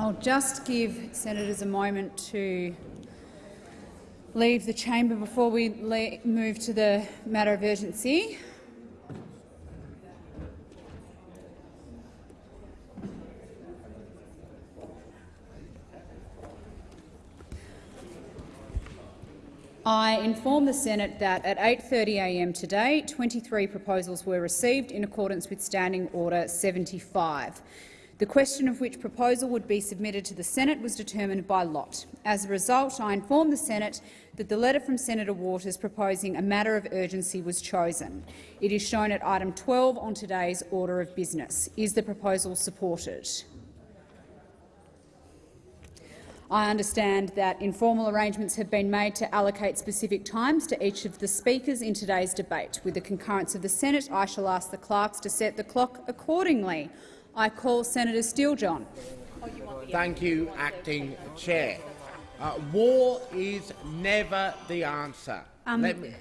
I'll just give senators a moment to leave the chamber before we move to the matter of urgency. I inform the Senate that at 8.30am today, 23 proposals were received in accordance with Standing Order 75. The question of which proposal would be submitted to the Senate was determined by lot. As a result, I inform the Senate that the letter from Senator Waters proposing a matter of urgency was chosen. It is shown at item 12 on today's order of business. Is the proposal supported? I understand that informal arrangements have been made to allocate specific times to each of the speakers in today's debate. With the concurrence of the Senate, I shall ask the clerks to set the clock accordingly. I call Senator Steele-John. Thank you, Acting Chair. Uh, war is never the answer. Um, me...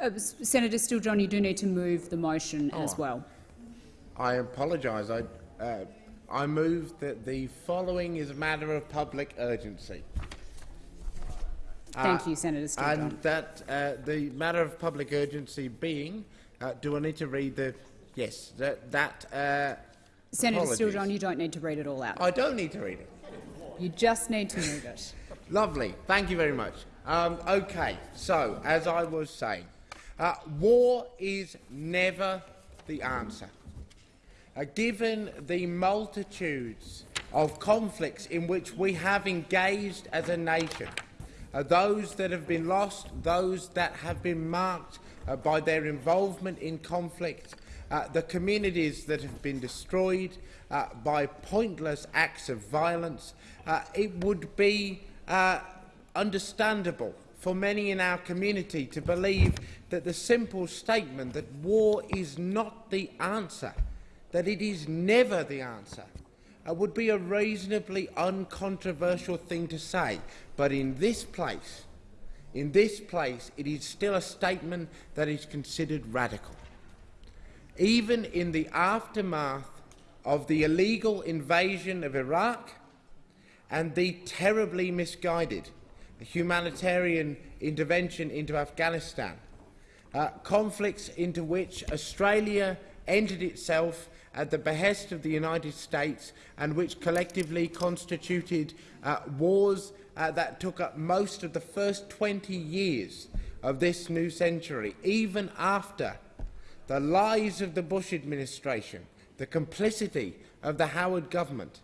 uh, Senator Steele-John, you do need to move the motion oh, as well. I apologise. I, uh, I move that the following is a matter of public urgency. Thank uh, you, Senator Steele-John. And that uh, the matter of public urgency being, uh, do I need to read the? Yes, that. that uh, Senator Steele-John, you don't need to read it all out. I don't need to read it. You just need to move it. Lovely. Thank you very much. Um, okay, so as I was saying, uh, war is never the answer. Uh, given the multitudes of conflicts in which we have engaged as a nation, uh, those that have been lost, those that have been marked uh, by their involvement in conflict, uh, the communities that have been destroyed uh, by pointless acts of violence, uh, it would be understandable for many in our community to believe that the simple statement that war is not the answer that it is never the answer uh, would be a reasonably uncontroversial thing to say. But in this place, in this place, it is still a statement that is considered radical. Even in the aftermath of the illegal invasion of Iraq and the terribly misguided humanitarian intervention into Afghanistan, uh, conflicts into which Australia entered itself at the behest of the United States and which collectively constituted uh, wars uh, that took up most of the first 20 years of this new century, even after the lies of the Bush administration, the complicity of the Howard government,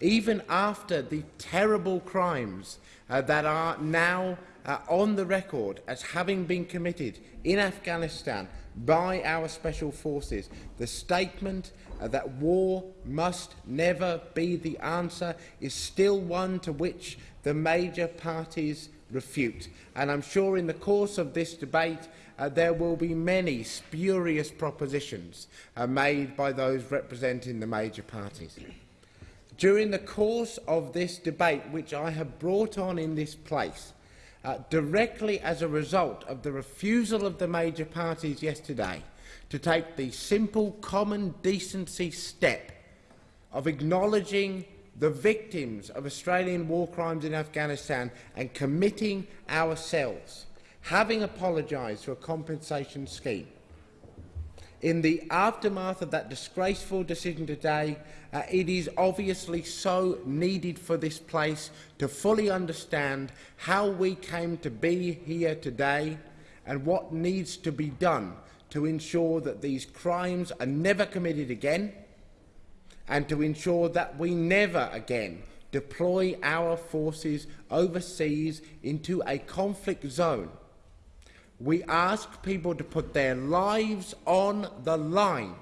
even after the terrible crimes uh, that are now uh, on the record as having been committed in Afghanistan by our special forces. The statement uh, that war must never be the answer is still one to which the major parties refute. And I'm sure in the course of this debate uh, there will be many spurious propositions uh, made by those representing the major parties. During the course of this debate, which I have brought on in this place, uh, directly as a result of the refusal of the major parties yesterday to take the simple common decency step of acknowledging the victims of Australian war crimes in Afghanistan and committing ourselves, having apologised for a compensation scheme. In the aftermath of that disgraceful decision today, uh, it is obviously so needed for this place to fully understand how we came to be here today and what needs to be done to ensure that these crimes are never committed again and to ensure that we never again deploy our forces overseas into a conflict zone we ask people to put their lives on the line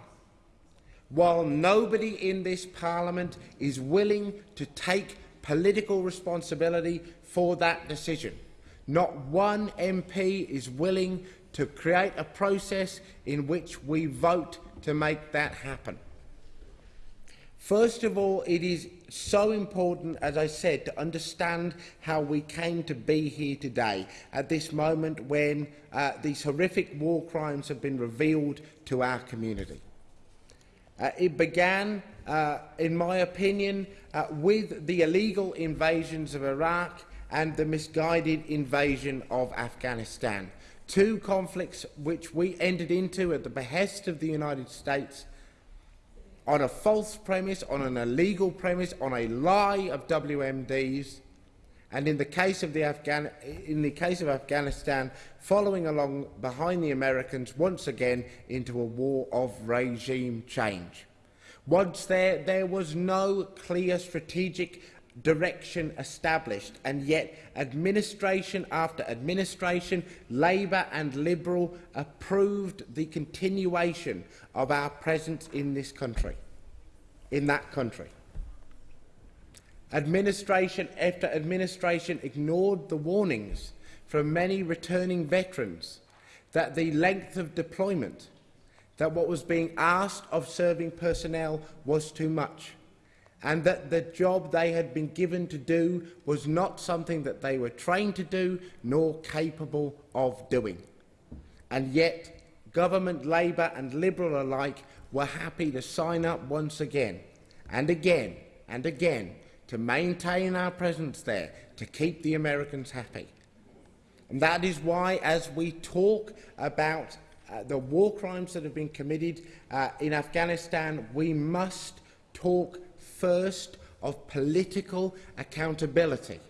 while nobody in this parliament is willing to take political responsibility for that decision. Not one MP is willing to create a process in which we vote to make that happen. First of all, it is so important, as I said, to understand how we came to be here today, at this moment when uh, these horrific war crimes have been revealed to our community. Uh, it began, uh, in my opinion, uh, with the illegal invasions of Iraq and the misguided invasion of Afghanistan. Two conflicts which we entered into at the behest of the United States on a false premise, on an illegal premise, on a lie of WMDs, and in the case of, the Afghan in the case of Afghanistan, following along behind the Americans once again into a war of regime change. Once there, there was no clear strategic direction established, and yet administration after administration, Labour and Liberal, approved the continuation of our presence in this country, in that country. Administration after administration ignored the warnings from many returning veterans that the length of deployment, that what was being asked of serving personnel was too much, and that the job they had been given to do was not something that they were trained to do nor capable of doing. And yet, government, Labour and Liberal alike were happy to sign up once again and again and again to maintain our presence there, to keep the Americans happy. And that is why, as we talk about uh, the war crimes that have been committed uh, in Afghanistan, we must talk first of political accountability.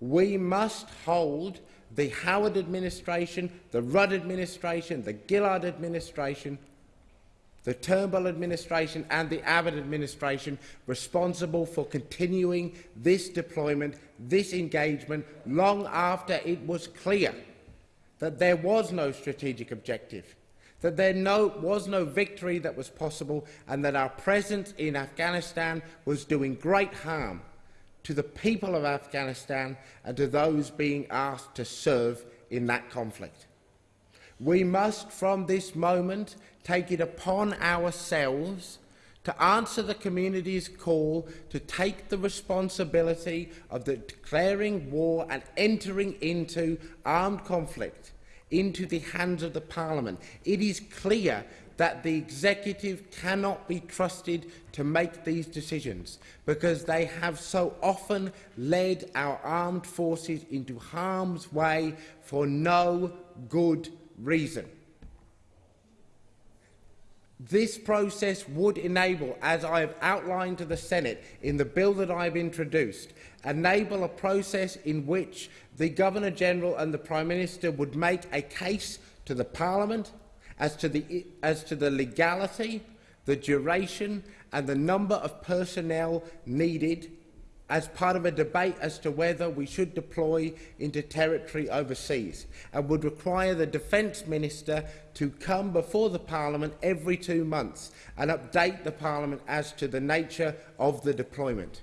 We must hold the Howard administration, the Rudd administration, the Gillard administration the Turnbull administration and the Abbott administration responsible for continuing this deployment, this engagement, long after it was clear that there was no strategic objective, that there no, was no victory that was possible, and that our presence in Afghanistan was doing great harm to the people of Afghanistan and to those being asked to serve in that conflict. We must, from this moment, take it upon ourselves to answer the community's call to take the responsibility of the declaring war and entering into armed conflict into the hands of the Parliament. It is clear that the executive cannot be trusted to make these decisions because they have so often led our armed forces into harm's way for no good reason. This process would enable, as I have outlined to the Senate in the bill that I have introduced, enable a process in which the Governor-General and the Prime Minister would make a case to the Parliament as to the, as to the legality, the duration and the number of personnel needed as part of a debate as to whether we should deploy into territory overseas and would require the Defence Minister to come before the Parliament every two months and update the Parliament as to the nature of the deployment.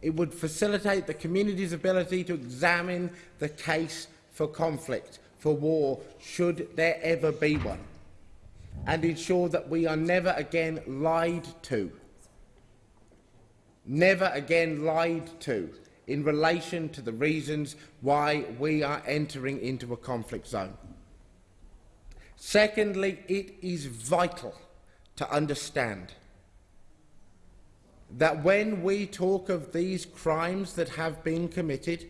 It would facilitate the community's ability to examine the case for conflict, for war, should there ever be one, and ensure that we are never again lied to never again lied to in relation to the reasons why we are entering into a conflict zone. Secondly, it is vital to understand that when we talk of these crimes that have been committed,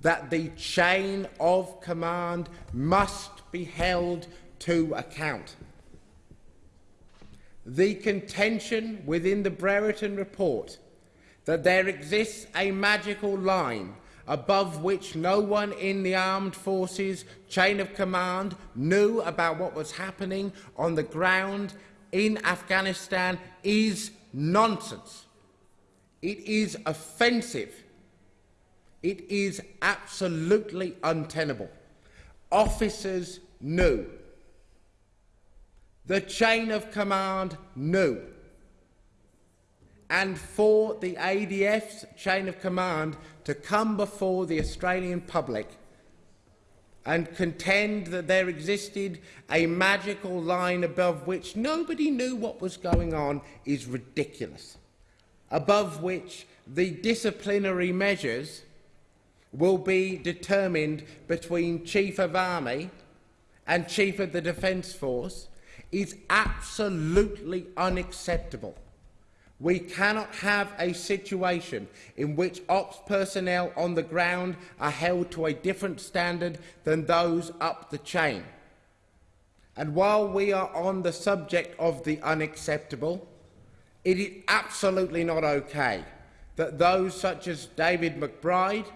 that the chain of command must be held to account the contention within the Brereton report that there exists a magical line above which no one in the armed forces chain of command knew about what was happening on the ground in Afghanistan is nonsense. It is offensive. It is absolutely untenable. Officers knew the chain of command knew. And for the ADF's chain of command to come before the Australian public and contend that there existed a magical line above which nobody knew what was going on is ridiculous, above which the disciplinary measures will be determined between Chief of Army and Chief of the Defence Force is absolutely unacceptable. We cannot have a situation in which ops personnel on the ground are held to a different standard than those up the chain. And while we are on the subject of the unacceptable, it is absolutely not okay that those such as David McBride,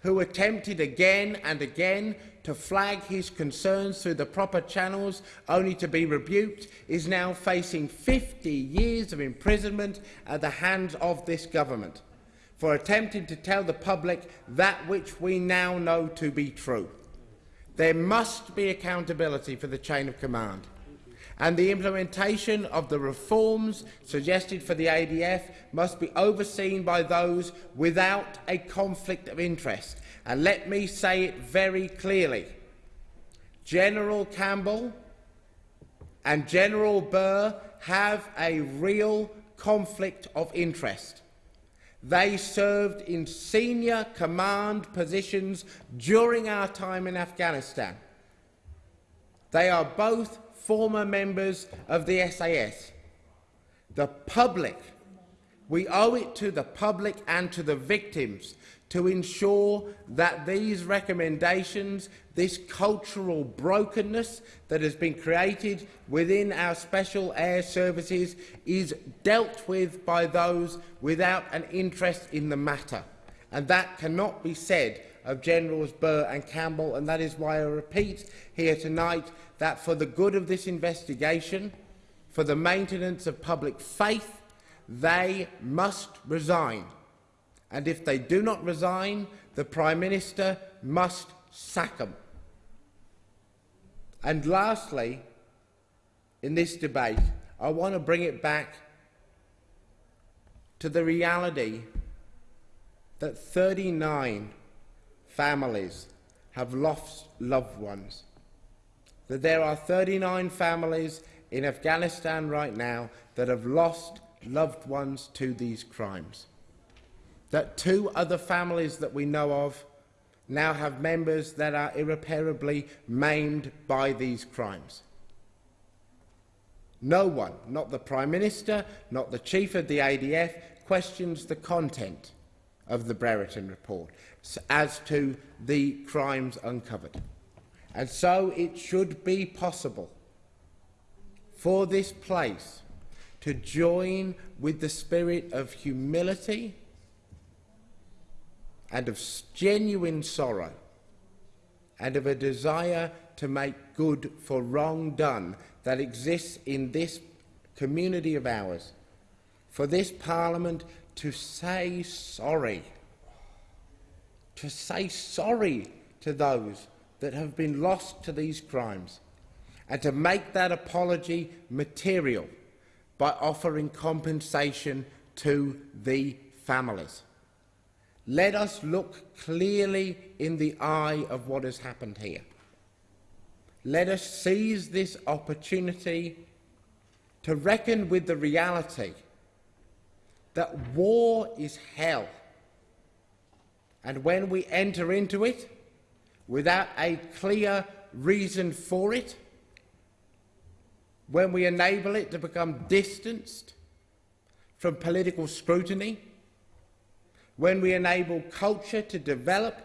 who attempted again and again to flag his concerns through the proper channels only to be rebuked, is now facing 50 years of imprisonment at the hands of this government for attempting to tell the public that which we now know to be true. There must be accountability for the chain of command and the implementation of the reforms suggested for the ADF must be overseen by those without a conflict of interest. And let me say it very clearly. General Campbell and General Burr have a real conflict of interest. They served in senior command positions during our time in Afghanistan. They are both former members of the SAS. The public, we owe it to the public and to the victims to ensure that these recommendations, this cultural brokenness that has been created within our special air services is dealt with by those without an interest in the matter. And that cannot be said of Generals Burr and Campbell, and that is why I repeat here tonight that for the good of this investigation, for the maintenance of public faith, they must resign. And if they do not resign, the Prime Minister must sack them. And lastly, in this debate, I want to bring it back to the reality that 39 families have lost loved ones that there are 39 families in Afghanistan right now that have lost loved ones to these crimes. That two other families that we know of now have members that are irreparably maimed by these crimes. No one, not the Prime Minister, not the Chief of the ADF, questions the content of the Brereton report as to the crimes uncovered. And so it should be possible for this place to join with the spirit of humility and of genuine sorrow and of a desire to make good for wrong done that exists in this community of ours, for this Parliament to say sorry, to say sorry to those that have been lost to these crimes and to make that apology material by offering compensation to the families. Let us look clearly in the eye of what has happened here. Let us seize this opportunity to reckon with the reality that war is hell. And when we enter into it, without a clear reason for it, when we enable it to become distanced from political scrutiny, when we enable culture to develop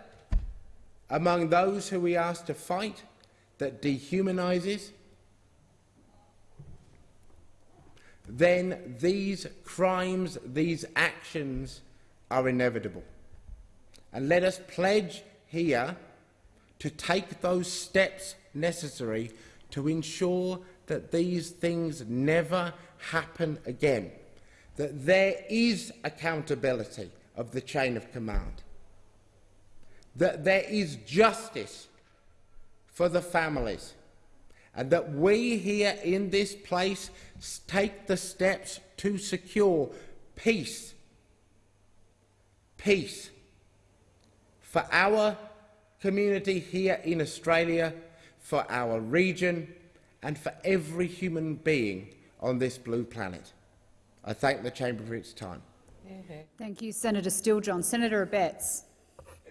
among those who we ask to fight that dehumanises, then these crimes, these actions are inevitable. And let us pledge here to take those steps necessary to ensure that these things never happen again, that there is accountability of the chain of command, that there is justice for the families, and that we here in this place take the steps to secure peace, peace for our community here in Australia, for our region and for every human being on this blue planet. I thank the chamber for its time. Mm-hmm. Thank you, Senator Steele-John. Senator Abetz.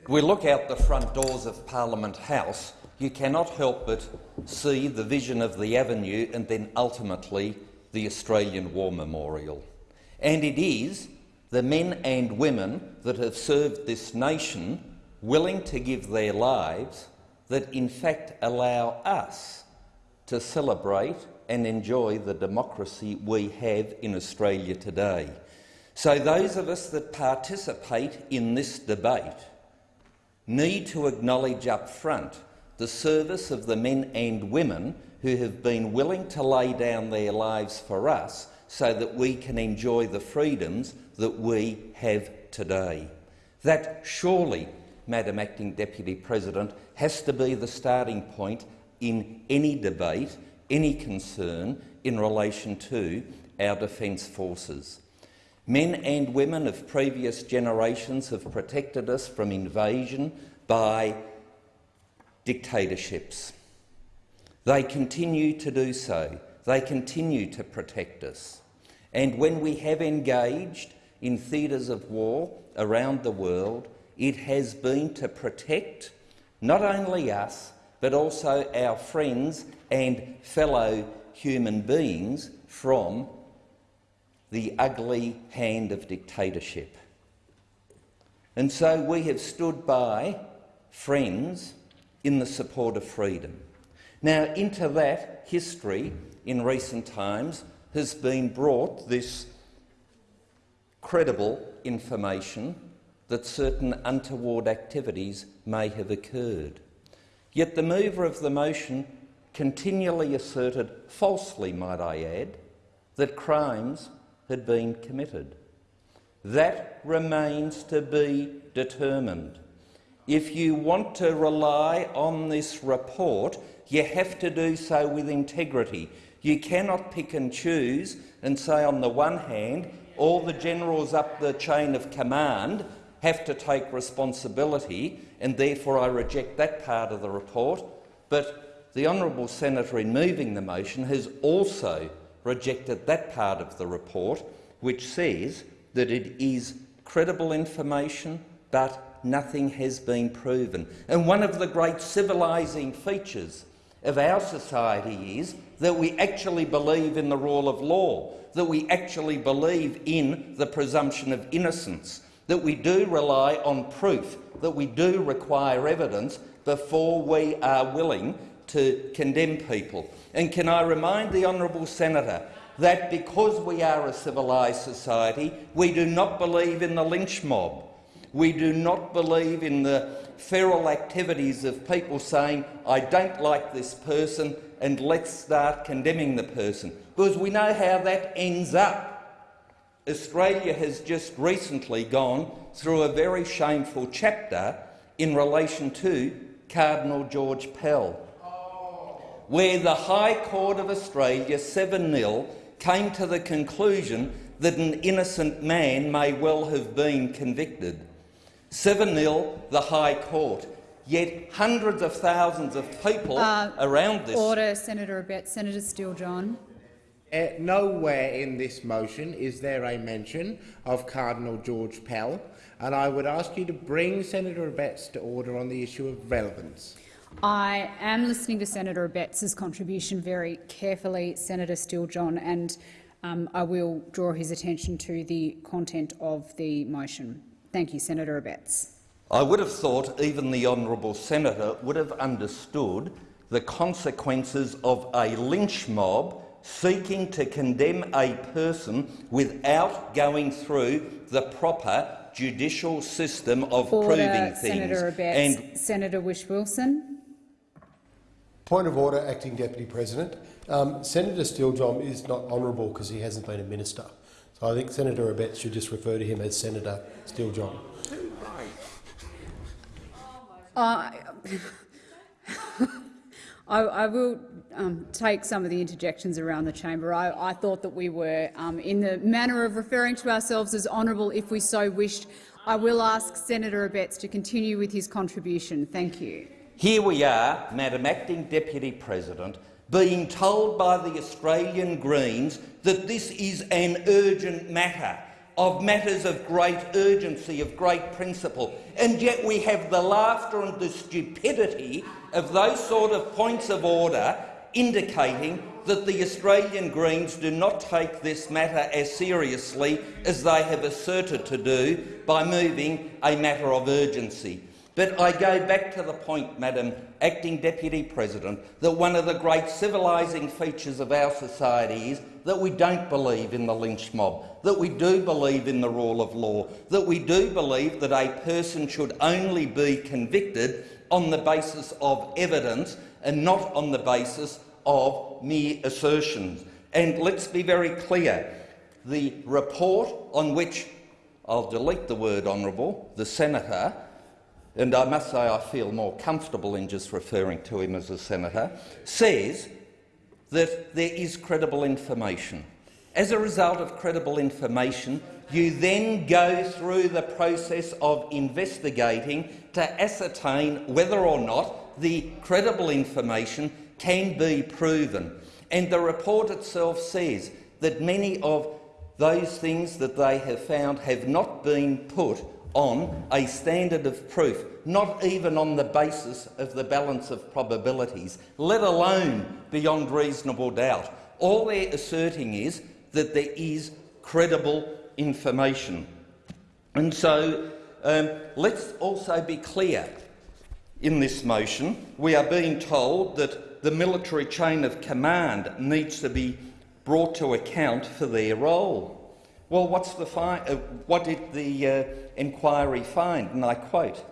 We look out the front doors of Parliament House, you cannot help but see the vision of the Avenue and then ultimately the Australian War Memorial. And it is the men and women that have served this nation willing to give their lives that in fact allow us to celebrate and enjoy the democracy we have in Australia today. So those of us that participate in this debate need to acknowledge up front the service of the men and women who have been willing to lay down their lives for us so that we can enjoy the freedoms that we have today. That surely, Madam Acting Deputy President, has to be the starting point in any debate, any concern in relation to our Defence Forces. Men and women of previous generations have protected us from invasion by dictatorships. They continue to do so. They continue to protect us. And when we have engaged in theatres of war around the world, it has been to protect not only us, but also our friends and fellow human beings from the ugly hand of dictatorship. And so we have stood by friends in the support of freedom. Now, into that history in recent times has been brought this credible information that certain untoward activities may have occurred. Yet the mover of the motion continually asserted, falsely might I add, that crimes had been committed. That remains to be determined. If you want to rely on this report, you have to do so with integrity. You cannot pick and choose and say, on the one hand, all the generals up the chain of command have to take responsibility, and therefore I reject that part of the report. But the honourable senator, in moving the motion, has also rejected that part of the report, which says that it is credible information, but nothing has been proven. And one of the great civilising features of our society is that we actually believe in the rule of law, that we actually believe in the presumption of innocence, that we do rely on proof, that we do require evidence before we are willing to condemn people. And can I remind the honourable senator that because we are a civilised society, we do not believe in the lynch mob. We do not believe in the feral activities of people saying, I don't like this person and let's start condemning the person, because we know how that ends up. Australia has just recently gone through a very shameful chapter in relation to Cardinal George Pell, where the High Court of Australia 7-0 came to the conclusion that an innocent man may well have been convicted. 7-0, the High Court. Yet hundreds of thousands of people Uh, around this... Order, Senator Abetz. Senator Steele-John. Uh, nowhere in this motion is there a mention of Cardinal George Pell, and I would ask you to bring Senator Abetz to order on the issue of relevance. I am listening to Senator Abetz's contribution very carefully, Senator Steele-John, and um, I will draw his attention to the content of the motion. Thank you, Senator Abetz. I would have thought even the honourable senator would have understood the consequences of a lynch mob seeking to condemn a person without going through the proper judicial system of Order, proving things. Senator Abetz. And Senator Whish-Wilson. Point of order, Acting Deputy President. Um, Senator Steele-John is not honourable because he hasn't been a minister. So I think Senator Abetz should just refer to him as Senator Steele-John. I, I, I will um, take some of the interjections around the chamber. I, I thought that we were um, in the manner of referring to ourselves as honourable if we so wished. I will ask Senator Abetz to continue with his contribution. Thank you. Here we are, Madam Acting Deputy President, being told by the Australian Greens that this is an urgent matter, of matters of great urgency, of great principle, and yet we have the laughter and the stupidity of those sort of points of order indicating that the Australian Greens do not take this matter as seriously as they have asserted to do by moving a matter of urgency. But I go back to the point, Madam Acting Deputy President, that one of the great civilising features of our society is that we don't believe in the lynch mob, that we do believe in the rule of law, that we do believe that a person should only be convicted on the basis of evidence and not on the basis of mere assertions. And let's be very clear, the report on which I'll delete the word honourable, the senator, and I must say I feel more comfortable in just referring to him as a senator, says that there is credible information. As a result of credible information, you then go through the process of investigating to ascertain whether or not the credible information can be proven. And the report itself says that many of those things that they have found have not been put on a standard of proof, not even on the basis of the balance of probabilities, let alone beyond reasonable doubt. All they're asserting is that there is credible information. And so um, let's also be clear in this motion. We are being told that the military chain of command needs to be brought to account for their role. Well, what's the uh, what did the uh, inquiry find? And I quote,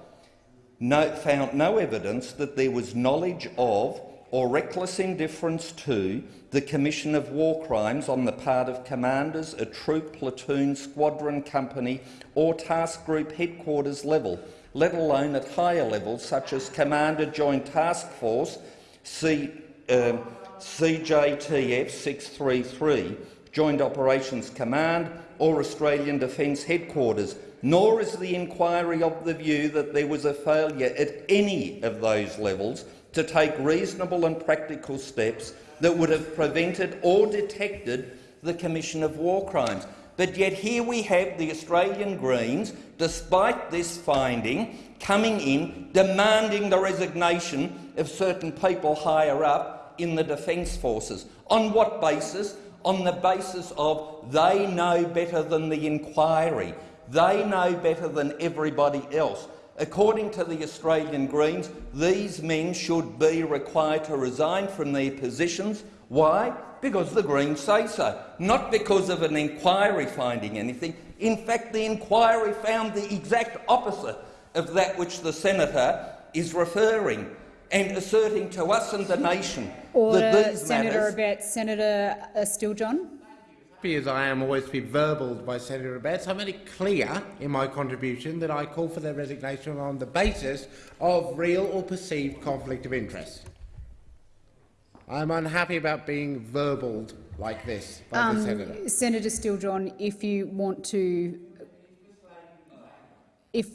no, found no evidence that there was knowledge of or reckless indifference to the commission of war crimes on the part of commanders at troop, platoon, squadron, company or task group headquarters level, let alone at higher levels such as Commander Joint Task Force C, uh, CJTF 633, Joint Operations Command or Australian Defence Headquarters, nor is the inquiry of the view that there was a failure at any of those levels to take reasonable and practical steps that would have prevented or detected the commission of war crimes. But yet here we have the Australian Greens, despite this finding, coming in demanding the resignation of certain people higher up in the Defence Forces. On what basis? On the basis of they know better than the inquiry. They know better than everybody else. According to the Australian Greens, these men should be required to resign from their positions. Why? Because the Greens say so, not because of an inquiry finding anything. In fact, the inquiry found the exact opposite of that which the senator is referring and asserting to us and the nation Order, that these Senator matters— Abetz. Senator uh, Steele-John. happy as I am always to be verbaled by Senator Abetz, I made it clear in my contribution that I call for their resignation on the basis of real or perceived conflict of interest. I'm unhappy about being verbaled like this by Um, the Senator. Senator Steele-John, if you want to, if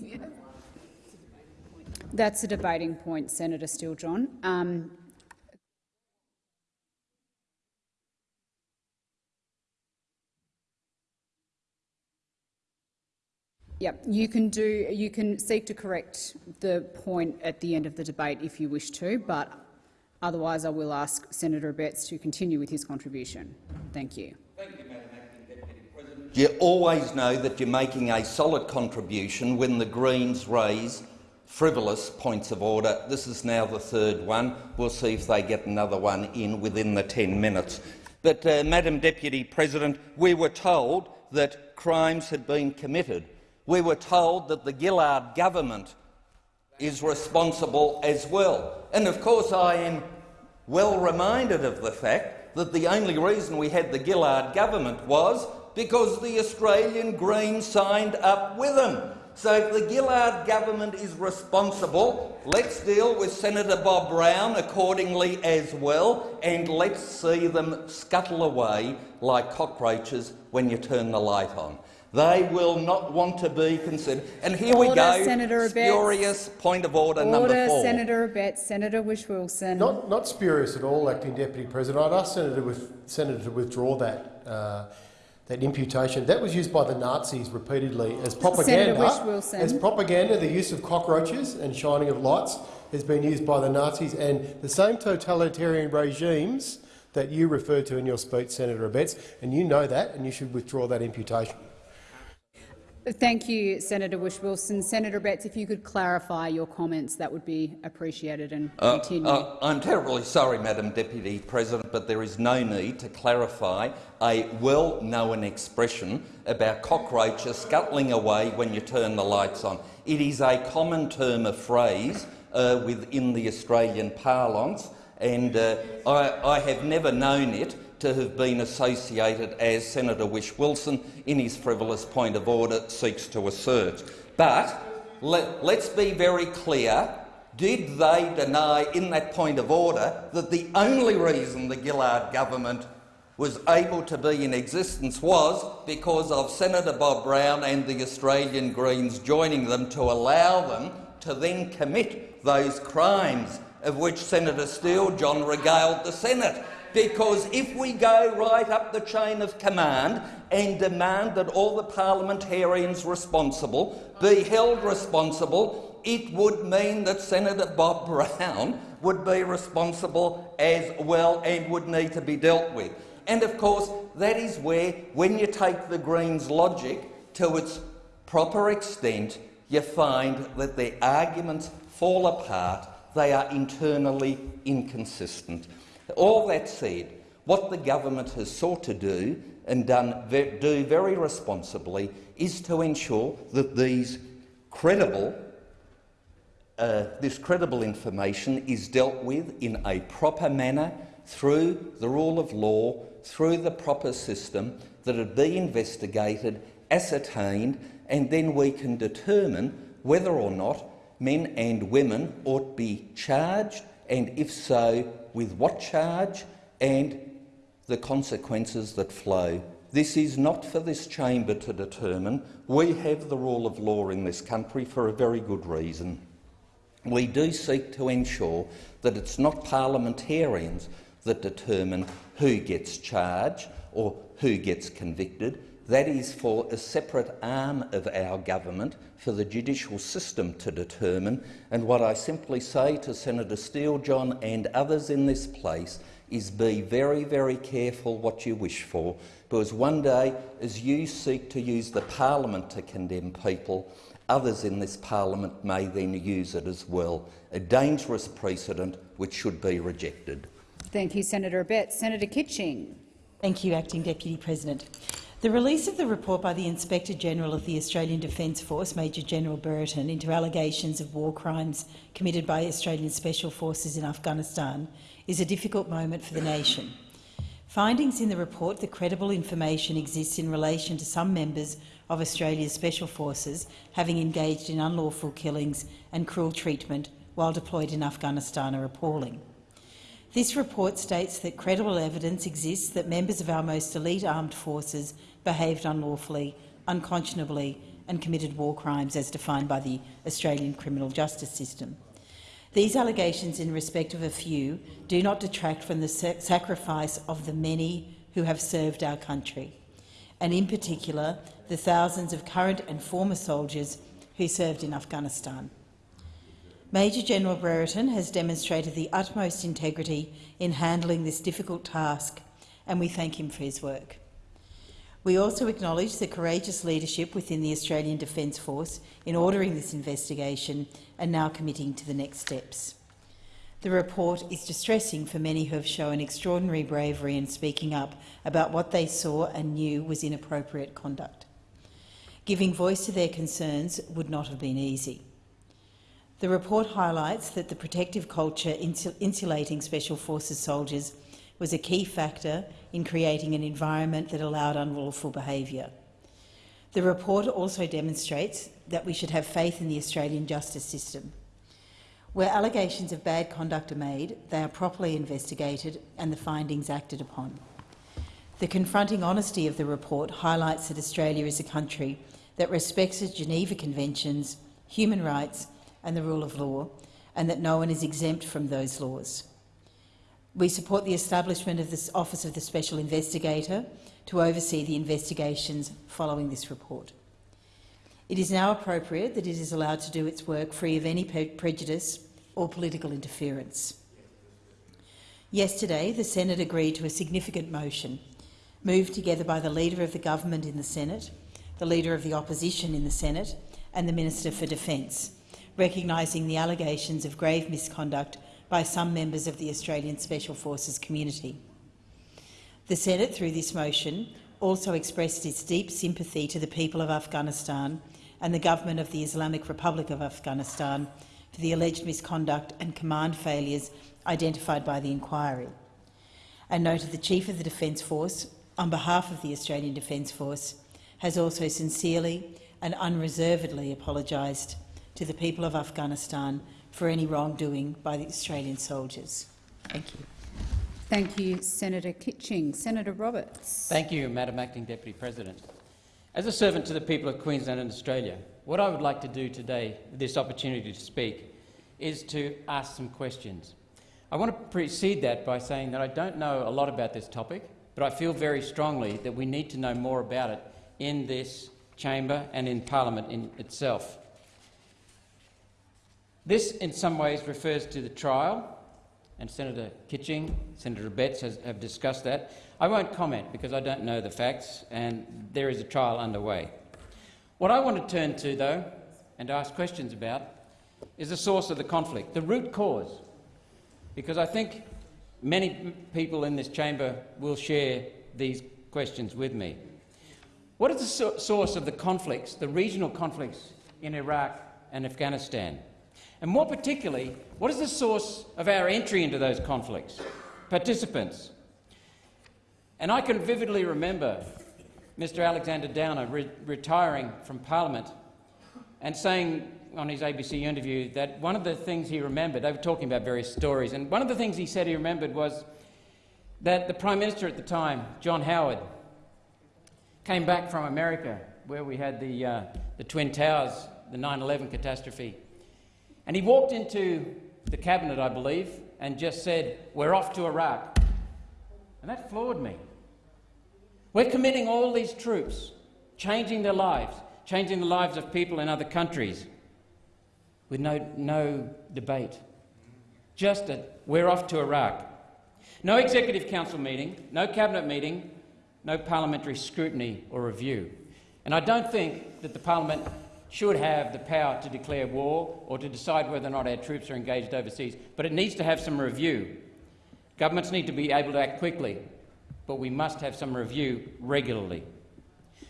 that's a debating point, Senator Steele-John. Um, Yep, you can do. You can seek to correct the point at the end of the debate if you wish to, but otherwise, I will ask Senator Abetz to continue with his contribution. Thank you. You always know that you're making a solid contribution when the Greens raise frivolous points of order. This is now the third one. We'll see if they get another one in within the 10 minutes. But, uh, Madam Deputy President, we were told that crimes had been committed. We were told that the Gillard government is responsible as well. And of course I am well reminded of the fact that the only reason we had the Gillard government was because the Australian Greens signed up with them. So if the Gillard government is responsible, let's deal with Senator Bob Brown accordingly as well, and let's see them scuttle away like cockroaches when you turn the light on. They will not want to be considered. And here we Order, go, Senator Abetz. spurious point of order, number Order, four. Senator Abetz. Senator Whish-Wilson. Not, not spurious at all, Acting Deputy President. I'd ask Senator, with, Senator to withdraw that, uh, that imputation. That was used by the Nazis repeatedly as propaganda. As propaganda, the use of cockroaches and shining of lights. has been used by the Nazis and the same totalitarian regimes that you referred to in your speech, Senator Abetz, and you know that, and you should withdraw that imputation. Thank you, Senator Whish-Wilson. Senator Abetz, if you could clarify your comments, that would be appreciated and Uh, continue. uh, I'm terribly sorry, Madam Deputy President, but there is no need to clarify a well-known expression about cockroaches scuttling away when you turn the lights on. It is a common term of phrase uh, within the Australian parlance, and uh, I, I have never known it to have been associated as Senator Whish-Wilson, in his frivolous point of order seeks to assert. But let, let's be very clear did they deny in that point of order that the only reason the Gillard government was able to be in existence was because of Senator Bob Brown and the Australian Greens joining them to allow them to then commit those crimes of which Senator Steele-John regaled the Senate? Because if we go right up the chain of command and demand that all the parliamentarians responsible be held responsible, it would mean that Senator Bob Brown would be responsible as well and would need to be dealt with. And of course, that is where, when you take the Greens' logic to its proper extent, you find that their arguments fall apart, they are internally inconsistent. All that said, what the government has sought to do and done do very responsibly is to ensure that these credible, uh, this credible information is dealt with in a proper manner through the rule of law, through the proper system, that it be investigated, ascertained, and then we can determine whether or not men and women ought to be charged, and if so, with what charge, and the consequences that flow. This is not for this chamber to determine. We have the rule of law in this country for a very good reason. We do seek to ensure that it's not parliamentarians that determine who gets charged or who gets convicted. That is for a separate arm of our government, for the judicial system to determine. And what I simply say to Senator Steele-John and others in this place is be very, very careful what you wish for, because one day, as you seek to use the parliament to condemn people, others in this parliament may then use it as well, a dangerous precedent which should be rejected. Thank you, Senator Abetz. Senator Kitching. Thank you, Acting Deputy President. The release of the report by the Inspector-General of the Australian Defence Force, Major General Brereton, into allegations of war crimes committed by Australian Special Forces in Afghanistan is a difficult moment for the nation. Findings in the report that credible information exists in relation to some members of Australia's Special Forces having engaged in unlawful killings and cruel treatment while deployed in Afghanistan are appalling. This report states that credible evidence exists that members of our most elite armed forces behaved unlawfully, unconscionably and committed war crimes as defined by the Australian criminal justice system. These allegations in respect of a few do not detract from the sacrifice of the many who have served our country, and in particular the thousands of current and former soldiers who served in Afghanistan. Major General Brereton has demonstrated the utmost integrity in handling this difficult task, and we thank him for his work. We also acknowledge the courageous leadership within the Australian Defence Force in ordering this investigation and now committing to the next steps. The report is distressing for many who have shown extraordinary bravery in speaking up about what they saw and knew was inappropriate conduct. Giving voice to their concerns would not have been easy. The report highlights that the protective culture insulating Special Forces soldiers was a key factor in creating an environment that allowed unlawful behaviour. The report also demonstrates that we should have faith in the Australian justice system. Where allegations of bad conduct are made, they are properly investigated and the findings acted upon. The confronting honesty of the report highlights that Australia is a country that respects the Geneva Conventions, human rights and the rule of law, and that no one is exempt from those laws. We support the establishment of the Office of the Special Investigator to oversee the investigations following this report. It is now appropriate that it is allowed to do its work free of any prejudice, or political interference. Yesterday, the Senate agreed to a significant motion, moved together by the Leader of the Government in the Senate, the Leader of the Opposition in the Senate and the Minister for Defence, recognising the allegations of grave misconduct by some members of the Australian Special Forces community. The Senate, through this motion, also expressed its deep sympathy to the people of Afghanistan and the government of the Islamic Republic of Afghanistan for the alleged misconduct and command failures identified by the inquiry, and noted the Chief of the Defence Force, on behalf of the Australian Defence Force, has also sincerely and unreservedly apologised to the people of Afghanistan for any wrongdoing by the Australian soldiers. Thank you. Thank you, Senator Kitching. Senator Roberts. Thank you, Madam Acting Deputy President. As a servant to the people of Queensland and Australia, what I would like to do today, this opportunity to speak, is to ask some questions. I want to precede that by saying that I don't know a lot about this topic, but I feel very strongly that we need to know more about it in this chamber and in parliament in itself. This, in some ways, refers to the trial, and Senator Kitching, Senator Abetz has, have discussed that. I won't comment because I don't know the facts, and there is a trial underway. What I want to turn to, though, and ask questions about, is the source of the conflict, the root cause, because I think many people in this chamber will share these questions with me. What is the so source of the conflicts, the regional conflicts in Iraq and Afghanistan? And more particularly, what is the source of our entry into those conflicts? Participants. And I can vividly remember Mr Alexander Downer re retiring from Parliament and saying on his ABC interview that one of the things he remembered, they were talking about various stories, and one of the things he said he remembered was that the Prime Minister at the time, John Howard, came back from America where we had the, uh, the Twin Towers, the 9-11 catastrophe, and he walked into the cabinet, I believe, and just said, we're off to Iraq. And that floored me. We're committing all these troops, changing their lives, changing the lives of people in other countries, with no, no debate. Just that we're off to Iraq. No Executive Council meeting, no Cabinet meeting, no parliamentary scrutiny or review. And I don't think that the parliament should have the power to declare war or to decide whether or not our troops are engaged overseas, but it needs to have some review. Governments need to be able to act quickly, but we must have some review regularly.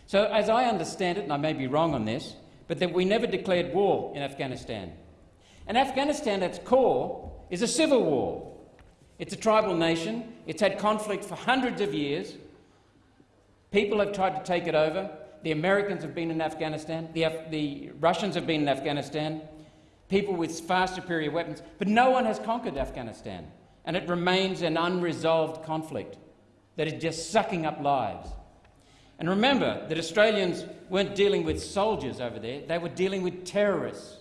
So, as I understand it, and I may be wrong on this, but that we never declared war in Afghanistan. And Afghanistan, at its core, is a civil war. It's a tribal nation. It's had conflict for hundreds of years. People have tried to take it over. The Americans have been in Afghanistan. The, Af the Russians have been in Afghanistan. People with far superior weapons. But no one has conquered Afghanistan. And it remains an unresolved conflict that is just sucking up lives. And remember that Australians weren't dealing with soldiers over there, they were dealing with terrorists,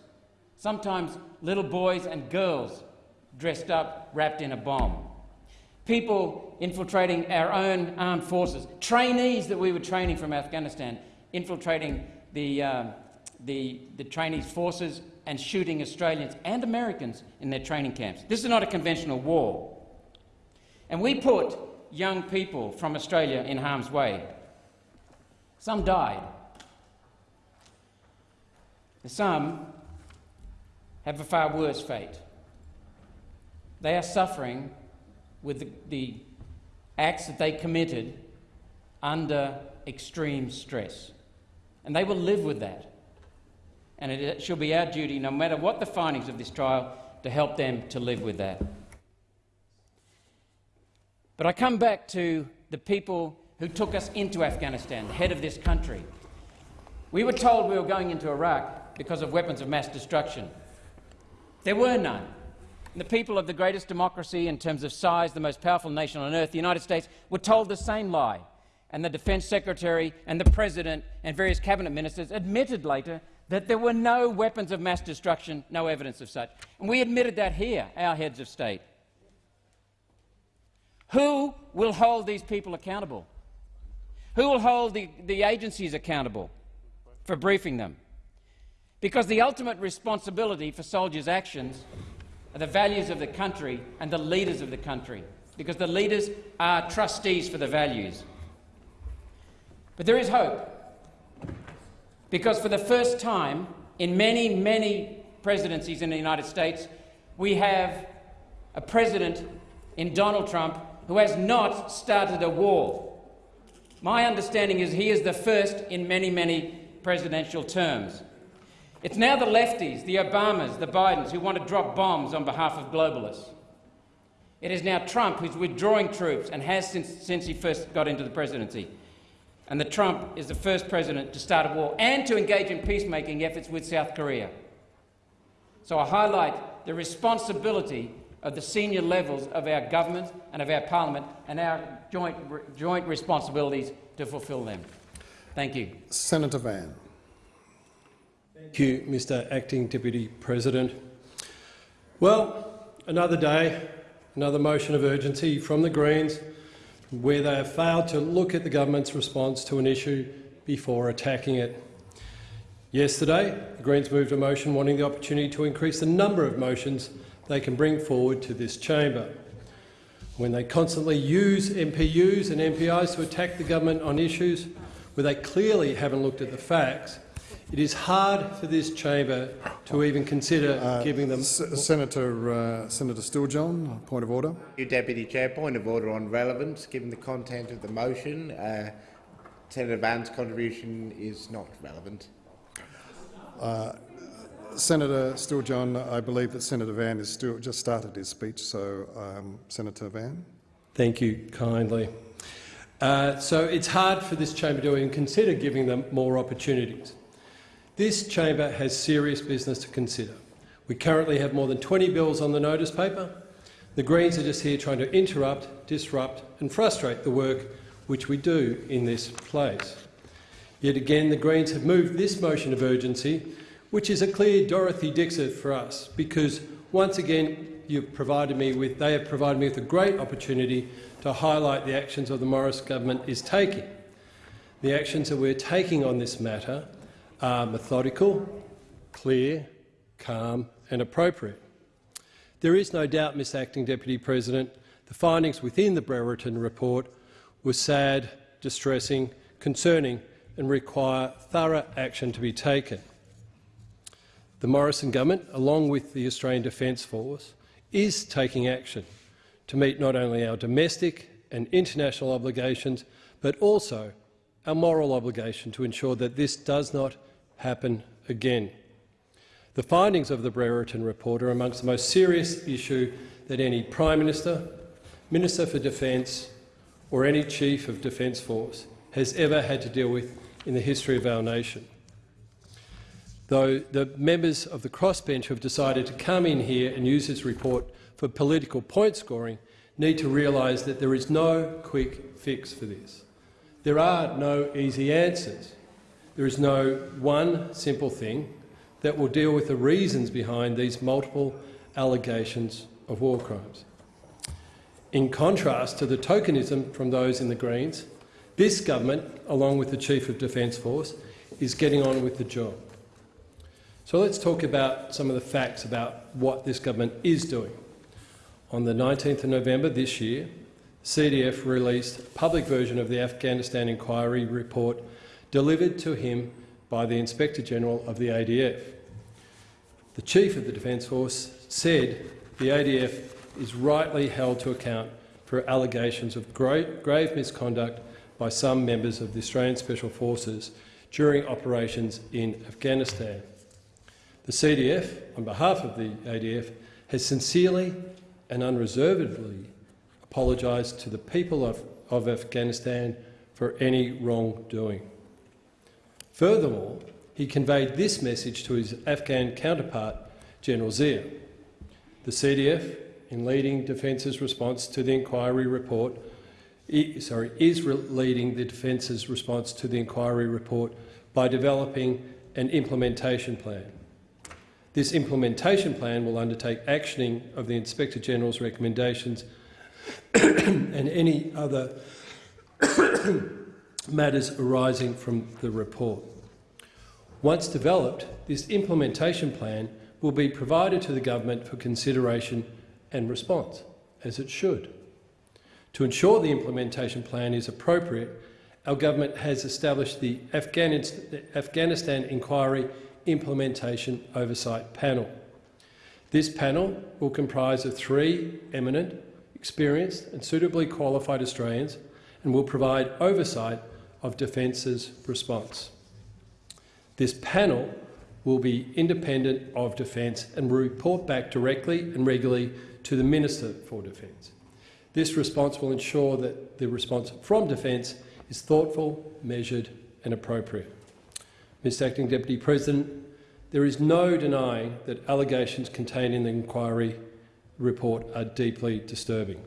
sometimes little boys and girls dressed up, wrapped in a bomb. People infiltrating our own armed forces, trainees that we were training from Afghanistan, infiltrating the, uh, the, the trainees' forces and shooting Australians and Americans in their training camps. This is not a conventional war. And we put young people from Australia in harm's way. Some died. Some have a far worse fate. They are suffering with the, the acts that they committed under extreme stress. And they will live with that. And it shall be our duty, no matter what the findings of this trial, to help them to live with that. But I come back to the people who took us into Afghanistan, the head of this country. We were told we were going into Iraq because of weapons of mass destruction. There were none. The people of the greatest democracy in terms of size, the most powerful nation on earth, the United States, were told the same lie. And the Defence Secretary and the President and various cabinet ministers admitted later that there were no weapons of mass destruction, no evidence of such. And we admitted that here, our heads of state. Who will hold these people accountable? Who will hold the, the agencies accountable for briefing them? Because the ultimate responsibility for soldiers' actions the values of the country and the leaders of the country, because the leaders are trustees for the values. But there is hope, because for the first time in many, many presidencies in the United States, we have a president in Donald Trump who has not started a war. My understanding is he is the first in many, many presidential terms. It's now the lefties, the Obamas, the Bidens, who want to drop bombs on behalf of globalists. It is now Trump who's withdrawing troops and has since, since he first got into the presidency. And the Trump is the first president to start a war and to engage in peacemaking efforts with South Korea. So I highlight the responsibility of the senior levels of our government and of our parliament and our joint, joint responsibilities to fulfil them. Thank you. Senator Van. Thank you, Mr Acting Deputy President. Well, another day, another motion of urgency from the Greens where they have failed to look at the government's response to an issue before attacking it. Yesterday, the Greens moved a motion wanting the opportunity to increase the number of motions they can bring forward to this chamber. When they constantly use MPUs and MPIs to attack the government on issues where they clearly haven't looked at the facts, it is hard for this chamber to even consider Uh, giving them. S Senator uh, Senator Steele-John, point of order. You, Deputy Chair. Point of order on relevance. Given the content of the motion, uh, Senator Van's contribution is not relevant. Uh, Senator Steele-John, I believe that Senator Van has still just started his speech, so um, Senator Van. Thank you kindly. Uh, so it's hard for this chamber to even consider giving them more opportunities. This chamber has serious business to consider. We currently have more than 20 bills on the notice paper. The Greens are just here trying to interrupt, disrupt and frustrate the work which we do in this place. Yet again, the Greens have moved this motion of urgency, which is a clear Dorothy Dixer for us, because once again you've provided me with, they have provided me with a great opportunity to highlight the actions of the Morris government is taking. The actions that we're taking on this matter are methodical, clear, calm and appropriate. There is no doubt, Mr Acting Deputy President, the findings within the Brereton report were sad, distressing, concerning and require thorough action to be taken. The Morrison government, along with the Australian Defence Force, is taking action to meet not only our domestic and international obligations, but also our moral obligation to ensure that this does not happen again. The findings of the Brereton report are amongst the most serious issue that any Prime Minister, Minister for Defence or any Chief of Defence Force has ever had to deal with in the history of our nation. Though the members of the crossbench who have decided to come in here and use this report for political point scoring need to realise that there is no quick fix for this. There are no easy answers. There is no one simple thing that will deal with the reasons behind these multiple allegations of war crimes. In contrast to the tokenism from those in the Greens, this government, along with the Chief of Defence Force, is getting on with the job. So let's talk about some of the facts about what this government is doing. On the 19th of November this year, CDF released a public version of the Afghanistan inquiry report delivered to him by the Inspector-General of the ADF. The Chief of the Defence Force said the ADF is rightly held to account for allegations of grave misconduct by some members of the Australian Special Forces during operations in Afghanistan. The CDF, on behalf of the ADF, has sincerely and unreservedly apologised to the people of, of Afghanistan for any wrongdoing. Furthermore, he conveyed this message to his Afghan counterpart, General Zia. The CDF, in leading Defence's response to the inquiry report, sorry, is leading the Defence's response to the inquiry report by developing an implementation plan. This implementation plan will undertake actioning of the Inspector-General's recommendations and any other matters arising from the report. Once developed, this implementation plan will be provided to the government for consideration and response, as it should. To ensure the implementation plan is appropriate, our government has established the Afghanistan Inquiry Implementation Oversight Panel. This panel will comprise of three eminent, experienced and suitably qualified Australians and will provide oversight of Defence's response. This panel will be independent of Defence and will report back directly and regularly to the Minister for Defence. This response will ensure that the response from Defence is thoughtful, measured and appropriate. Mr Acting Deputy President, there is no denying that allegations contained in the inquiry report are deeply disturbing.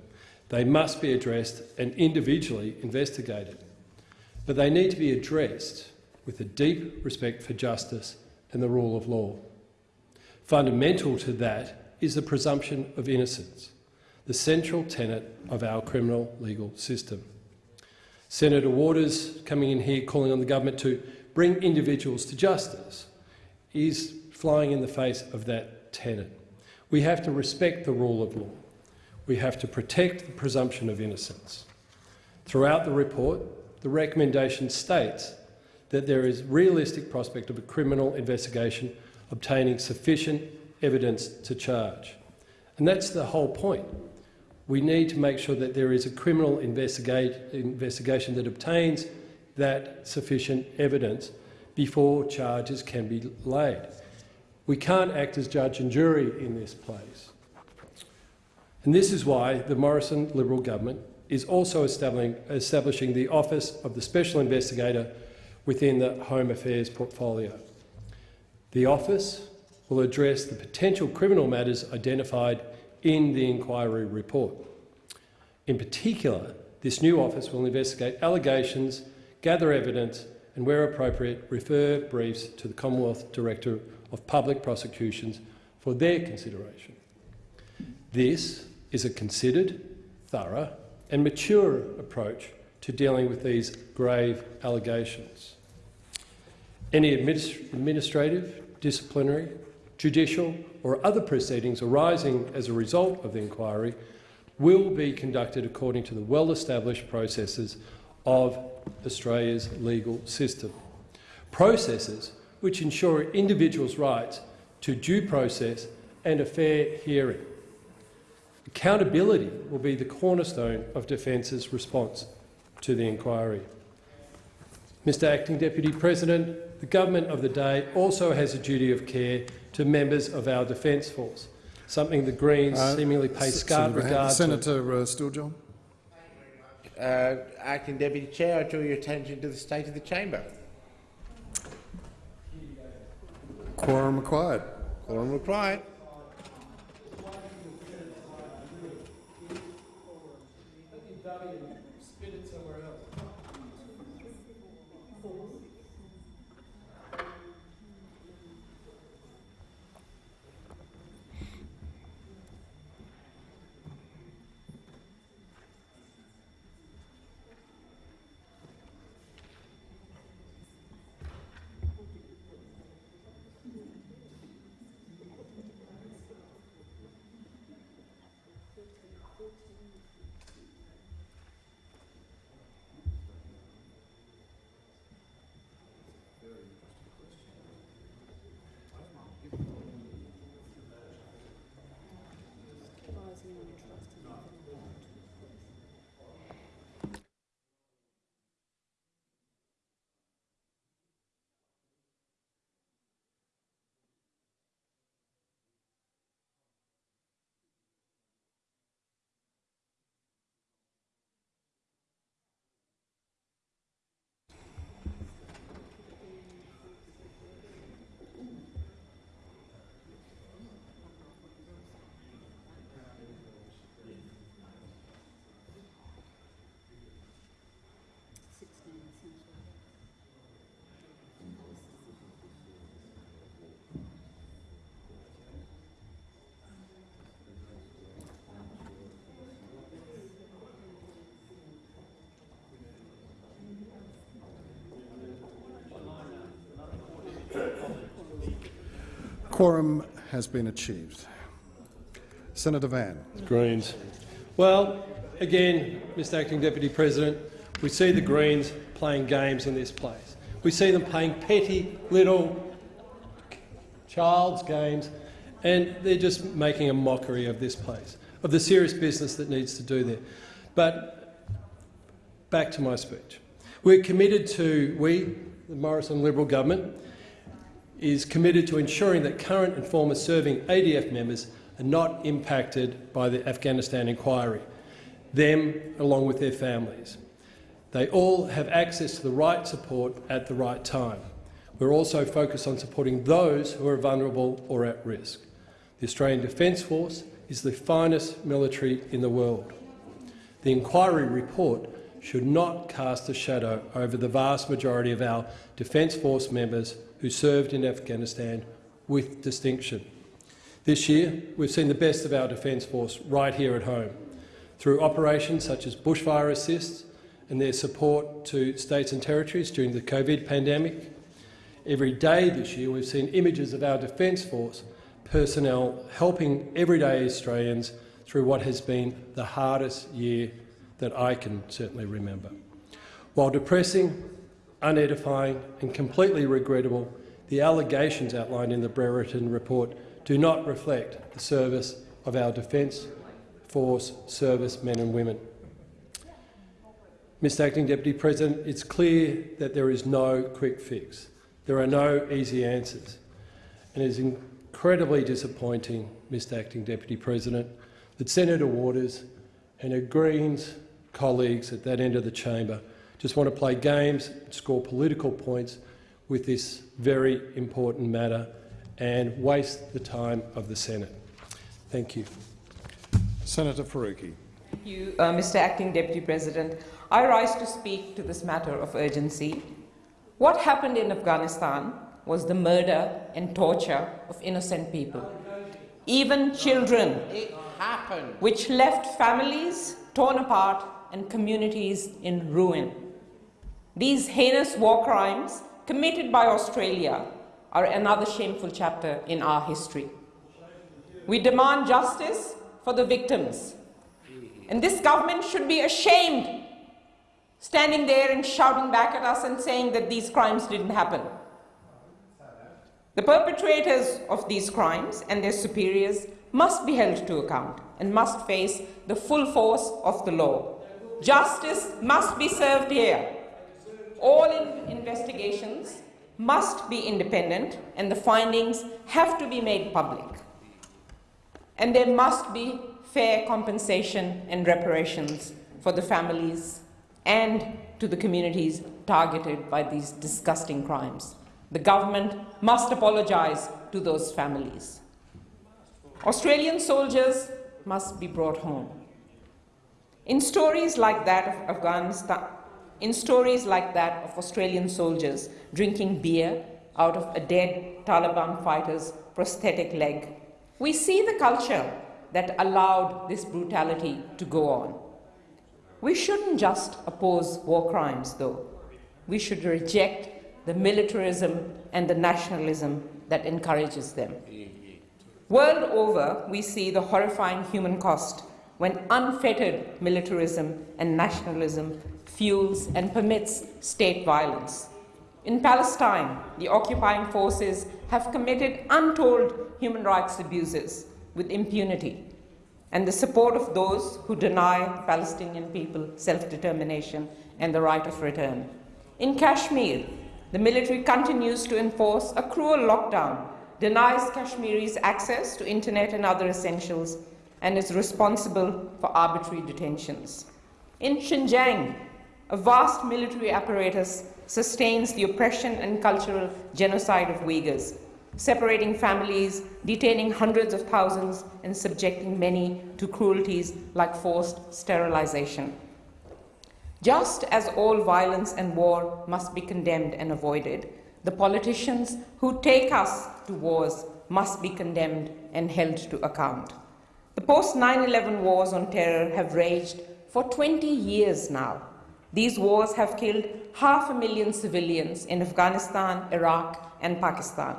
They must be addressed and individually investigated, but they need to be addressed with a deep respect for justice and the rule of law. Fundamental to that is the presumption of innocence, the central tenet of our criminal legal system. Senator Waters coming in here calling on the government to bring individuals to justice is flying in the face of that tenet. We have to respect the rule of law. We have to protect the presumption of innocence. Throughout the report, the recommendation states that there is realistic prospect of a criminal investigation obtaining sufficient evidence to charge. And that's the whole point. We need to make sure that there is a criminal investigation that obtains that sufficient evidence before charges can be laid. We can't act as judge and jury in this place. And this is why the Morrison Liberal government is also establishing, the Office of the Special Investigator within the Home Affairs portfolio. The office will address the potential criminal matters identified in the inquiry report. In particular, this new office will investigate allegations, gather evidence and, where appropriate, refer briefs to the Commonwealth Director of Public Prosecutions for their consideration. This is a considered, thorough and mature approach to dealing with these grave allegations. Any administ administrative, disciplinary, judicial or other proceedings arising as a result of the inquiry will be conducted according to the well-established processes of Australia's legal system. Processes which ensure individuals' rights to due process and a fair hearing. Accountability will be the cornerstone of Defence's response to the inquiry. Mr Acting Deputy President, the government of the day also has a duty of care to members of our Defence Force, something the Greens uh, seemingly pay scant regard Senator to. Senator uh, Uh, Acting Deputy Chair, I draw your attention to the state of the chamber. Quorum required. Quorum required. Quorum has been achieved. Senator Van. Greens. Well, again, Mr Acting Deputy President, we see the Greens playing games in this place. We see them playing petty little child's games, and they're just making a mockery of this place, of the serious business that needs to do there. But back to my speech. We're committed to, we, the Morrison Liberal government, is committed to ensuring that current and former serving ADF members are not impacted by the Afghanistan inquiry, them along with their families. They all have access to the right support at the right time. We're also focused on supporting those who are vulnerable or at risk. The Australian Defence Force is the finest military in the world. The inquiry report should not cast a shadow over the vast majority of our Defence Force members who served in Afghanistan with distinction. This year, we've seen the best of our Defence Force right here at home, through operations such as bushfire assist and their support to states and territories during the COVID pandemic. Every day this year, we've seen images of our Defence Force personnel helping everyday Australians through what has been the hardest year that I can certainly remember. While depressing, unedifying and completely regrettable, the allegations outlined in the Brereton report do not reflect the service of our Defence Force servicemen and women. Mr Acting Deputy President, it's clear that there is no quick fix. There are no easy answers. And it is incredibly disappointing, Mr Acting Deputy President, that Senator Waters and her Greens colleagues at that end of the chamber just want to play games, score political points with this very important matter and waste the time of the Senate. Thank you. Senator Faruqi. Thank you, uh, Mr Acting Deputy President. I rise to speak to this matter of urgency. What happened in Afghanistan was the murder and torture of innocent people, even children, It happened. which left families torn apart and communities in ruin. These heinous war crimes committed by Australia are another shameful chapter in our history. We demand justice for the victims. And this government should be ashamed standing there and shouting back at us and saying that these crimes didn't happen. The perpetrators of these crimes and their superiors must be held to account and must face the full force of the law. Justice must be served here. All in investigations must be independent and the findings have to be made public. And there must be fair compensation and reparations for the families and to the communities targeted by these disgusting crimes. The government must apologize to those families. Australian soldiers must be brought home. In stories like that of Afghanistan, in stories like that of Australian soldiers drinking beer out of a dead Taliban fighter's prosthetic leg, we see the culture that allowed this brutality to go on. We shouldn't just oppose war crimes, though. We should reject the militarism and the nationalism that encourages them. World over, we see the horrifying human cost when unfettered militarism and nationalism fuels and permits state violence. In Palestine, the occupying forces have committed untold human rights abuses with impunity and the support of those who deny Palestinian people self-determination and the right of return. In Kashmir, the military continues to enforce a cruel lockdown, denies Kashmiris access to internet and other essentials, and is responsible for arbitrary detentions. In Xinjiang, a vast military apparatus sustains the oppression and cultural genocide of Uyghurs, separating families, detaining hundreds of thousands, and subjecting many to cruelties like forced sterilization. Just as all violence and war must be condemned and avoided, the politicians who take us to wars must be condemned and held to account. The post 9 11 wars on terror have raged for 20 years now. These wars have killed half a million civilians in Afghanistan, Iraq, and Pakistan.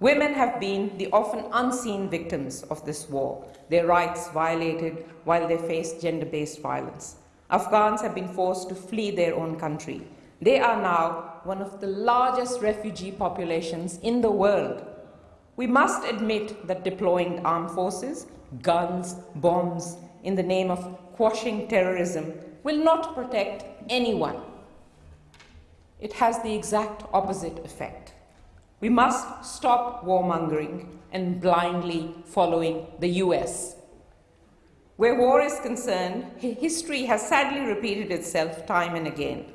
Women have been the often unseen victims of this war, their rights violated while they face gender based violence. Afghans have been forced to flee their own country. They are now one of the largest refugee populations in the world. We must admit that deploying armed forces, guns, bombs, in the name of quashing terrorism will not protect anyone. It has the exact opposite effect. We must stop warmongering and blindly following the US. Where war is concerned, history has sadly repeated itself time and again.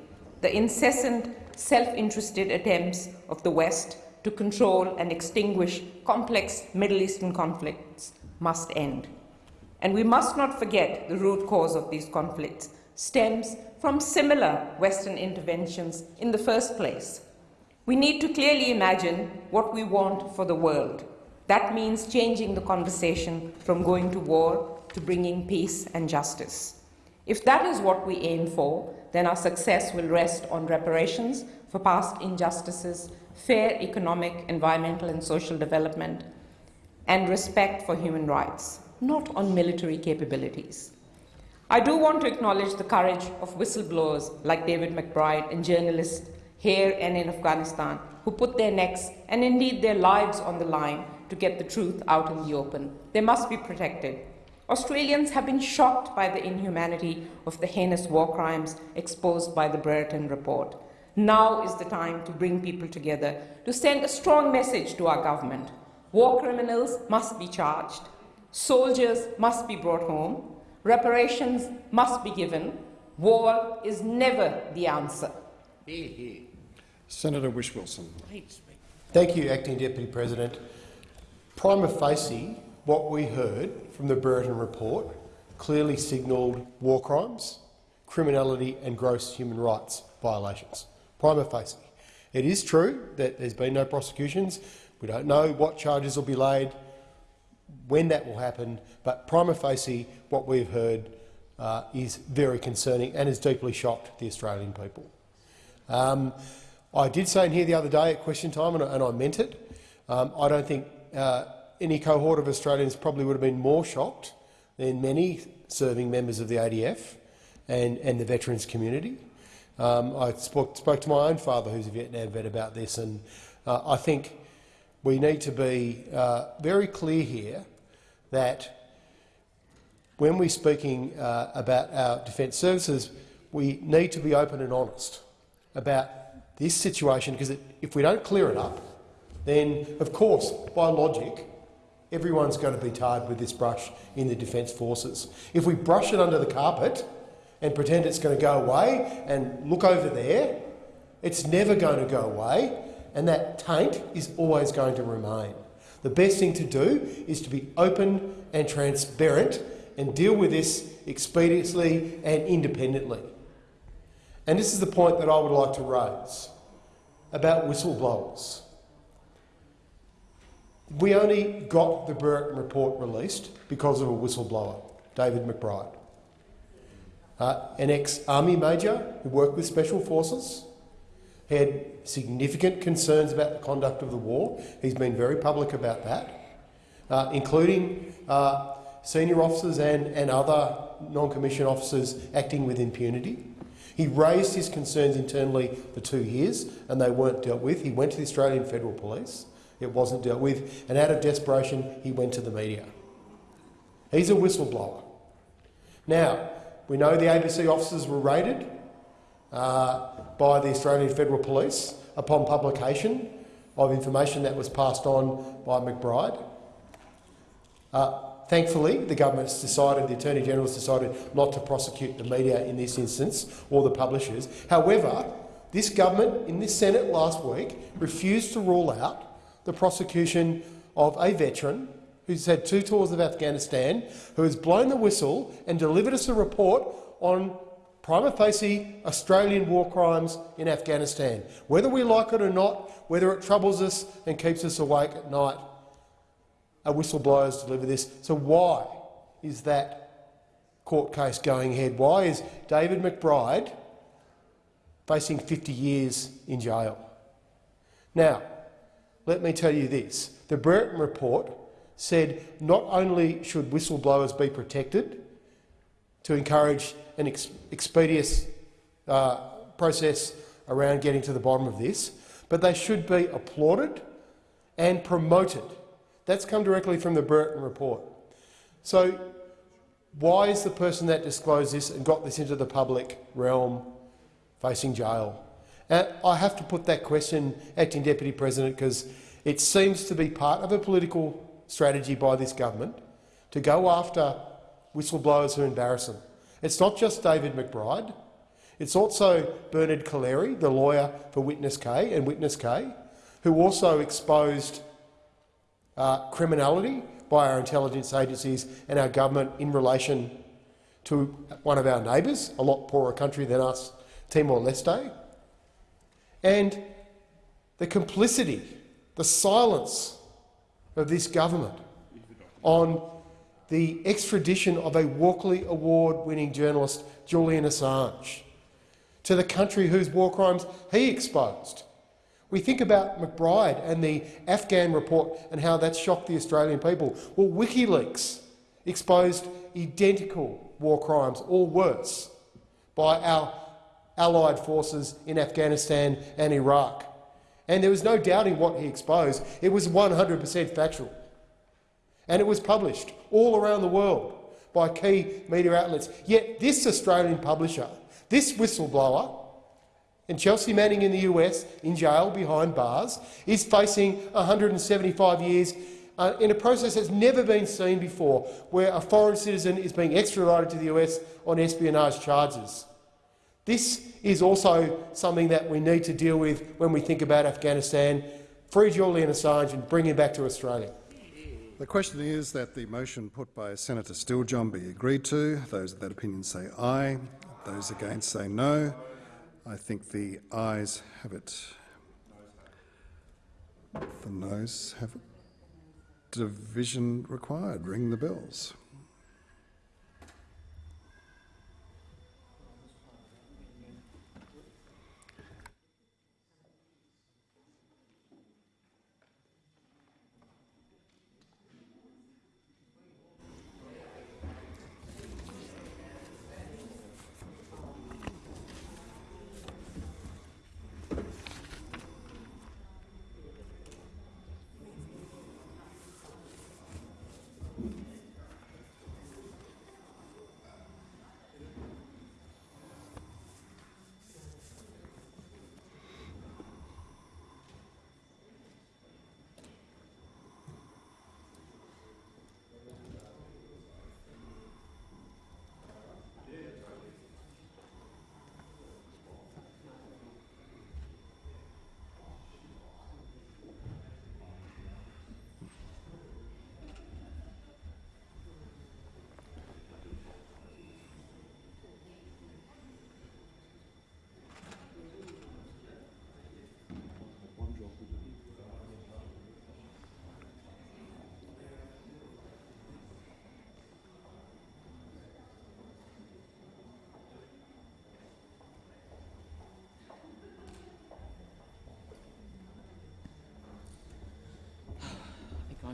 The incessant, self interested attempts of the West to control and extinguish complex Middle Eastern conflicts must end. And we must not forget the root cause of these conflicts stems from similar Western interventions in the first place. We need to clearly imagine what we want for the world. That means changing the conversation from going to war to bringing peace and justice. If that is what we aim for, then our success will rest on reparations for past injustices, fair economic, environmental, and social development, and respect for human rights, not on military capabilities. I do want to acknowledge the courage of whistleblowers like David McBride and journalists here and in Afghanistan who put their necks and indeed their lives on the line to get the truth out in the open. They must be protected. Australians have been shocked by the inhumanity of the heinous war crimes exposed by the Brereton report. Now is the time to bring people together, to send a strong message to our government. War criminals must be charged, soldiers must be brought home, Reparations must be given. War is never the answer. Senator Whish-Wilson. Thank you, Acting Deputy President. Prima facie, what we heard from the Brereton report clearly signalled war crimes, criminality and gross human rights violations. Prima facie. It is true that there's been no prosecutions. We don't know what charges will be laid when that will happen, but prima facie, what we've heard uh, is very concerning and has deeply shocked the Australian people. Um, I did say in here the other day at question time, and I, and I meant it, um, I don't think uh, any cohort of Australians probably would have been more shocked than many serving members of the ADF and, and the veterans community. Um, I spoke, spoke, to my own father, who's a Vietnam vet, about this, and uh, I think we need to be uh, very clear here that when we're speaking uh, about our defence services, we need to be open and honest about this situation, because if we don't clear it up, then, of course, by logic, everyone's going to be tarred with this brush in the Defence Forces. If we brush it under the carpet and pretend it's going to go away and look over there, it's never going to go away, and that taint is always going to remain. The best thing to do is to be open and transparent and deal with this expediently and independently. And this is the point that I would like to raise about whistleblowers. We only got the Brereton report released because of a whistleblower, David McBride, uh, an ex-army major who worked with Special Forces, he had significant concerns about the conduct of the war. He's been very public about that, uh, including uh, senior officers and, and other non-commissioned officers acting with impunity. He raised his concerns internally for two years and they weren't dealt with. He went to the Australian Federal Police. It wasn't dealt with. And out of desperation, he went to the media. He's a whistleblower. Now, we know the ABC officers were raided uh, by the Australian Federal Police upon publication of information that was passed on by McBride. Uh, thankfully, the government's decided, the Attorney General's decided not to prosecute the media in this instance or the publishers. However, this government in this Senate last week refused to rule out the prosecution of a veteran who's had two tours of Afghanistan, who has blown the whistle and delivered us a report on prima facie Australian war crimes in Afghanistan. Whether we like it or not, whether it troubles us and keeps us awake at night, a whistleblower has delivered this. So why is that court case going ahead? Why is David McBride facing 50 years in jail? Now, let me tell you this. The Brereton report said not only should whistleblowers be protected to encourage an ex expeditious uh, process around getting to the bottom of this, but they should be applauded and promoted. That's come directly from the Brereton report. So why is the person that disclosed this and got this into the public realm facing jail? And I have to put that question, Acting Deputy President, because it seems to be part of a political strategy by this government to go after whistleblowers who embarrass them. It's not just David McBride. It's also Bernard Collaery, the lawyer for Witness K and Witness K, who also exposed uh, criminality by our intelligence agencies and our government in relation to one of our neighbours, a lot poorer country than us, Timor-Leste. And the complicity, the silence of this government on the extradition of a Walkley Award-winning journalist, Julian Assange, to the country whose war crimes he exposed. We think about McBride and the Afghan report and how that shocked the Australian people. Well, WikiLeaks exposed identical war crimes, or worse, by our allied forces in Afghanistan and Iraq. And there was no doubting what he exposed. It was 100 per cent factual. And it was published all around the world by key media outlets. Yet this Australian publisher, this whistleblower, and Chelsea Manning in the US, in jail behind bars, is facing 175 years uh, in a process that's never been seen before, where a foreign citizen is being extradited to the US on espionage charges. This is also something that we need to deal with when we think about Afghanistan. Free Julian Assange and bring him back to Australia. The question is that the motion put by Senator Steele-John be agreed to. Those of that opinion say aye. Those against say no. I think the ayes have it. The noes have it. Division required. Ring the bells.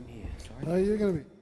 I think Sorry. No, you're going to be.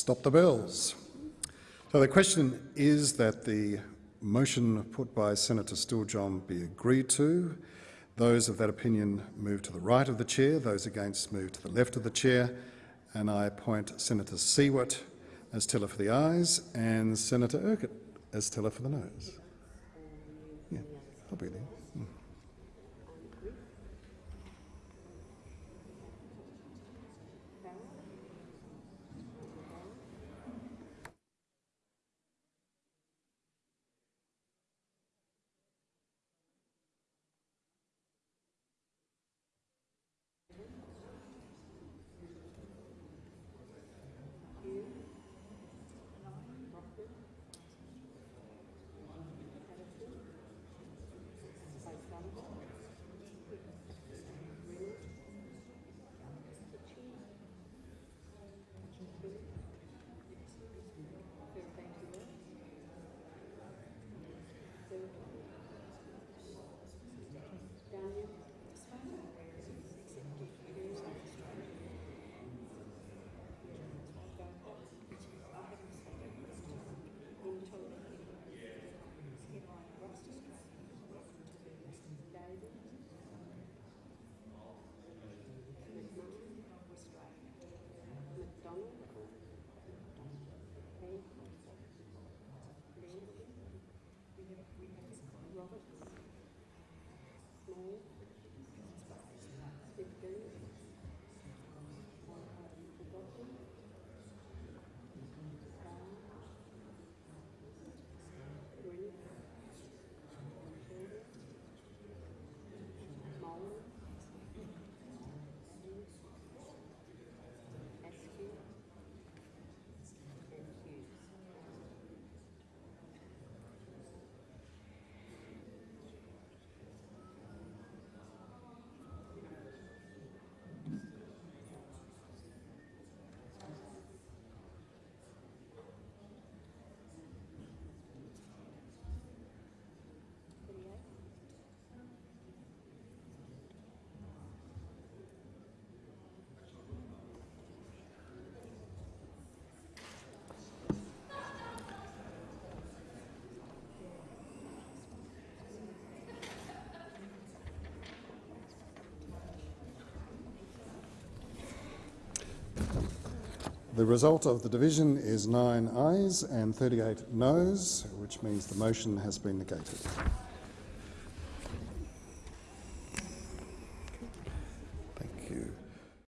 Stop the bells. So the question is that the motion put by Senator Steele-John be agreed to. Those of that opinion move to the right of the chair, those against move to the left of the chair, and I appoint Senator Siewert as teller for the ayes and Senator Urquhart as teller for the noes. Yeah, I'll be there. The result of the division is nine ayes and 38 noes, which means the motion has been negated.